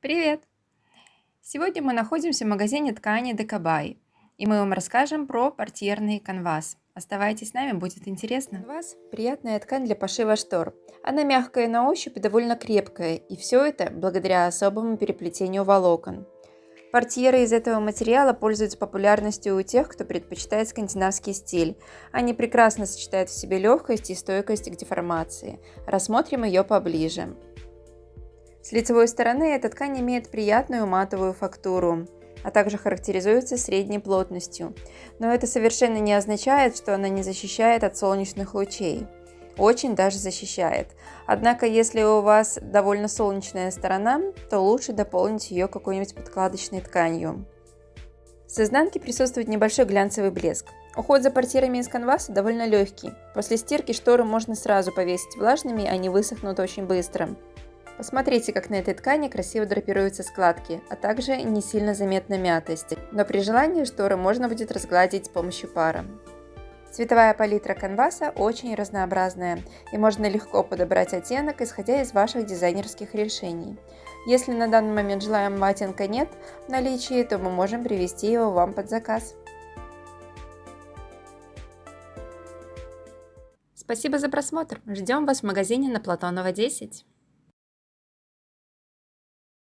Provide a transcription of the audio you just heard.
Привет! Сегодня мы находимся в магазине ткани Декабай, и мы вам расскажем про портьерный канвас. Оставайтесь с нами, будет интересно. Канвас – приятная ткань для пошива штор. Она мягкая на ощупь и довольно крепкая, и все это благодаря особому переплетению волокон. Портьеры из этого материала пользуются популярностью у тех, кто предпочитает скандинавский стиль. Они прекрасно сочетают в себе легкость и стойкость к деформации. Рассмотрим ее поближе. С лицевой стороны эта ткань имеет приятную матовую фактуру, а также характеризуется средней плотностью. Но это совершенно не означает, что она не защищает от солнечных лучей. Очень даже защищает. Однако, если у вас довольно солнечная сторона, то лучше дополнить ее какой-нибудь подкладочной тканью. С изнанки присутствует небольшой глянцевый блеск. Уход за портьерами из канваса довольно легкий. После стирки шторы можно сразу повесить влажными, они высохнут очень быстро. Посмотрите, как на этой ткани красиво драпируются складки, а также не сильно заметна мятость, но при желании шторы можно будет разгладить с помощью пара. Цветовая палитра канваса очень разнообразная, и можно легко подобрать оттенок, исходя из ваших дизайнерских решений. Если на данный момент желаемого оттенка нет в наличии, то мы можем привести его вам под заказ. Спасибо за просмотр. Ждем вас в магазине на Платонова 10.